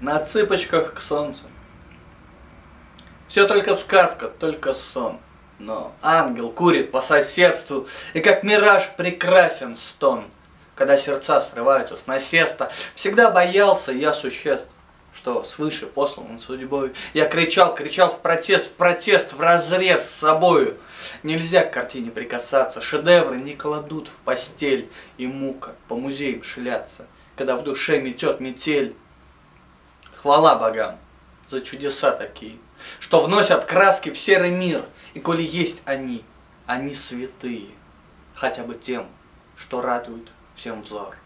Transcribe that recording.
На цыпочках к солнцу. Все только сказка, только сон. Но ангел курит по соседству, и как мираж прекрасен стон. Когда сердца срываются с насеста, всегда боялся я существ, что свыше послан судьбой. Я кричал, кричал в протест, в протест, в разрез с собою. Нельзя к картине прикасаться, шедевры не кладут в постель, и мука по музеям шляться, когда в душе метет метель. Хвала богам за чудеса такие, что вносят краски в серый мир, и коли есть они, они святые, хотя бы тем, что радуют всем взор.